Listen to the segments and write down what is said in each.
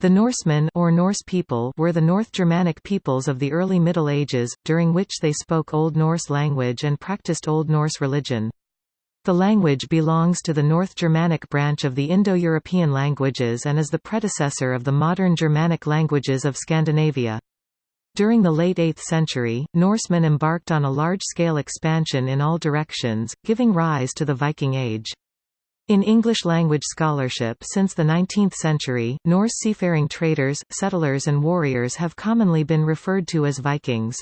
The Norsemen or Norse people were the North Germanic peoples of the early Middle Ages, during which they spoke Old Norse language and practiced Old Norse religion. The language belongs to the North Germanic branch of the Indo-European languages and is the predecessor of the modern Germanic languages of Scandinavia. During the late 8th century, Norsemen embarked on a large-scale expansion in all directions, giving rise to the Viking Age. In English-language scholarship since the 19th century, Norse seafaring traders, settlers and warriors have commonly been referred to as Vikings.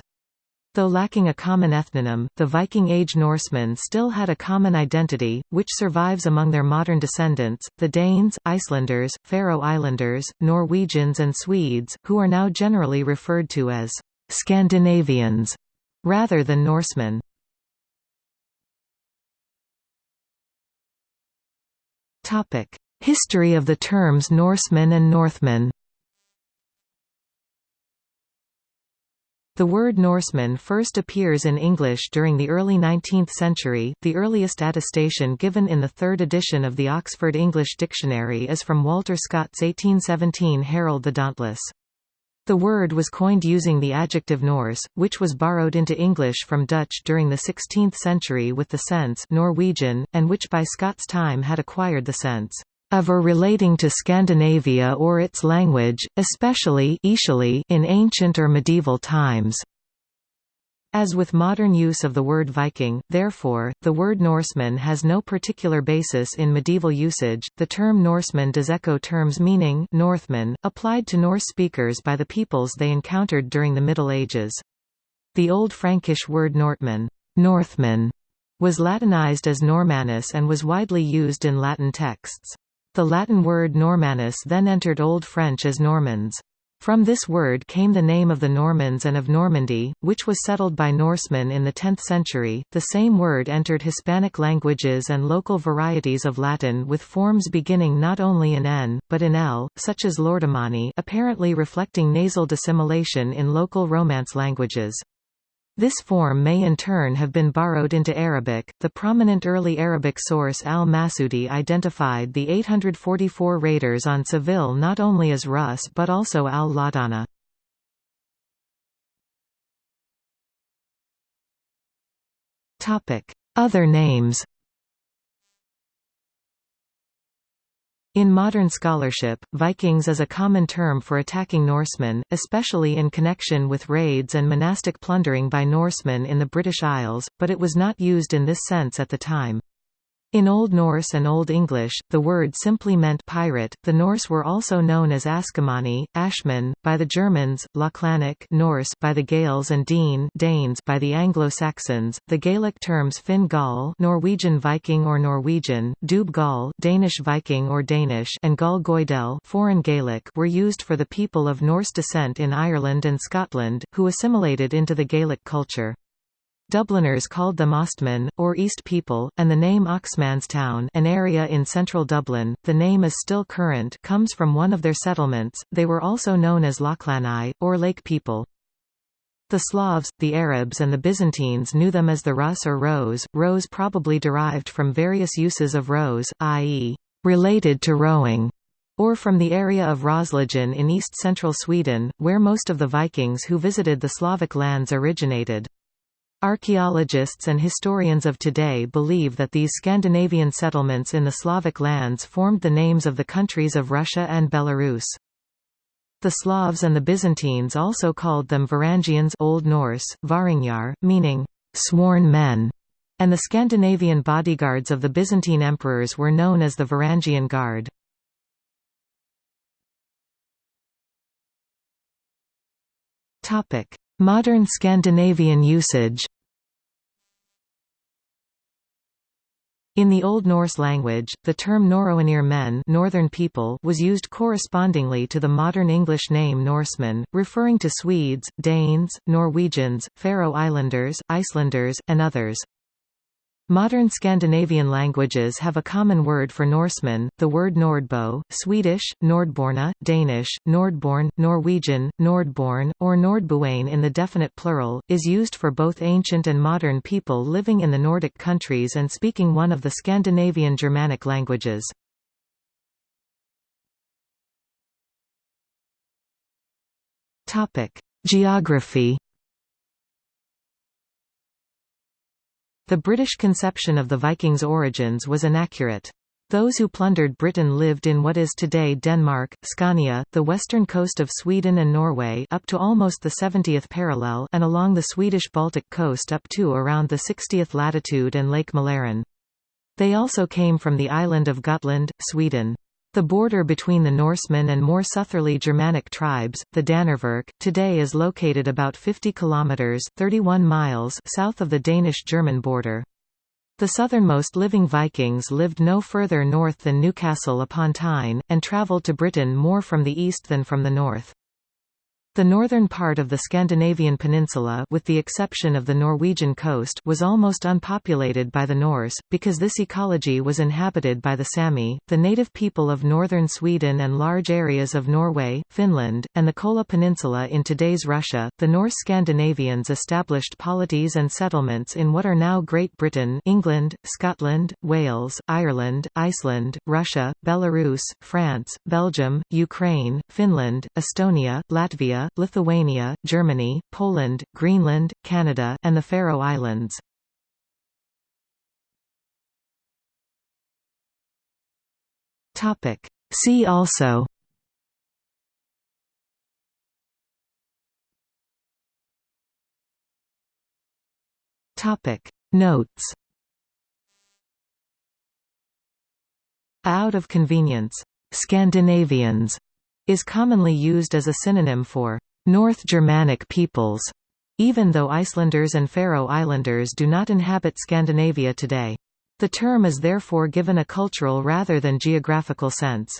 Though lacking a common ethnonym, the Viking Age Norsemen still had a common identity, which survives among their modern descendants, the Danes, Icelanders, Faroe Islanders, Norwegians and Swedes, who are now generally referred to as Scandinavians rather than Norsemen. History of the terms Norseman and Northman The word Norseman first appears in English during the early 19th century. The earliest attestation given in the third edition of the Oxford English Dictionary is from Walter Scott's 1817 Harold the Dauntless. The word was coined using the adjective Norse, which was borrowed into English from Dutch during the 16th century with the sense Norwegian, and which by Scott's time had acquired the sense of or relating to Scandinavia or its language, especially in ancient or medieval times. As with modern use of the word Viking, therefore, the word Norseman has no particular basis in medieval usage. The term Norseman does echo terms meaning Northmen, applied to Norse speakers by the peoples they encountered during the Middle Ages. The Old Frankish word Nortman, Northman, was Latinized as Normanus and was widely used in Latin texts. The Latin word Normanus then entered Old French as Normans. From this word came the name of the Normans and of Normandy, which was settled by Norsemen in the 10th century. The same word entered Hispanic languages and local varieties of Latin with forms beginning not only in n, but in l, such as Lordomanni apparently reflecting nasal dissimilation in local Romance languages. This form may in turn have been borrowed into Arabic. The prominent early Arabic source al-Masudi identified the 844 raiders on Seville not only as Rus but also al-Ladana. Topic: Other names. In modern scholarship, Vikings is a common term for attacking Norsemen, especially in connection with raids and monastic plundering by Norsemen in the British Isles, but it was not used in this sense at the time. In Old Norse and Old English, the word simply meant pirate. The Norse were also known as Askomanni, Ashman, by the Germans, Lochlannach Norse by the Gaels and Dean Danes by the Anglo-Saxons. The Gaelic terms Finn Gall, Norwegian Viking or Norwegian, Dub Danish Viking or Danish, and Gall Goidel, foreign Gaelic, were used for the people of Norse descent in Ireland and Scotland, who assimilated into the Gaelic culture. Dubliners called them Ostmen, or East People, and the name Oxmanstown an area in central Dublin, the name is still current comes from one of their settlements, they were also known as Lochlani, or Lake People. The Slavs, the Arabs and the Byzantines knew them as the Rus or Rose, rose probably derived from various uses of rose, i.e., related to rowing, or from the area of Roslagen in east-central Sweden, where most of the Vikings who visited the Slavic lands originated. Archaeologists and historians of today believe that these Scandinavian settlements in the Slavic lands formed the names of the countries of Russia and Belarus. The Slavs and the Byzantines also called them Varangians Old Norse, Væringjar, meaning, sworn men, and the Scandinavian bodyguards of the Byzantine emperors were known as the Varangian Guard. Modern Scandinavian usage In the Old Norse language, the term Norrønir men northern people was used correspondingly to the modern English name Norsemen, referring to Swedes, Danes, Norwegians, Faroe Islanders, Icelanders, and others. Modern Scandinavian languages have a common word for Norseman, the word Nordbo, Swedish, Nordborna, Danish, Nordborn, Norwegian, Nordborn, or Nordbuane in the definite plural, is used for both ancient and modern people living in the Nordic countries and speaking one of the Scandinavian Germanic languages. Geography The British conception of the Vikings' origins was inaccurate. Those who plundered Britain lived in what is today Denmark, Scania, the western coast of Sweden and Norway up to almost the 70th parallel and along the Swedish Baltic coast up to around the 60th latitude and Lake Mälaren. They also came from the island of Gotland, Sweden. The border between the Norsemen and more southerly Germanic tribes, the Danevirke, today is located about 50 kilometers (31 miles) south of the Danish-German border. The southernmost living Vikings lived no further north than Newcastle upon Tyne, and travelled to Britain more from the east than from the north. The northern part of the Scandinavian peninsula with the exception of the Norwegian coast was almost unpopulated by the Norse, because this ecology was inhabited by the Sami, the native people of northern Sweden and large areas of Norway, Finland, and the Kola Peninsula in today's Russia. The Norse Scandinavians established polities and settlements in what are now Great Britain England, Scotland, Wales, Ireland, Iceland, Russia, Belarus, France, Belgium, Ukraine, Finland, Estonia, Latvia, Lithuania, Germany, Poland, Greenland, Canada, and the Faroe Islands. See also Topic. Notes Out of convenience, Scandinavians is commonly used as a synonym for North Germanic peoples, even though Icelanders and Faroe Islanders do not inhabit Scandinavia today. The term is therefore given a cultural rather than geographical sense.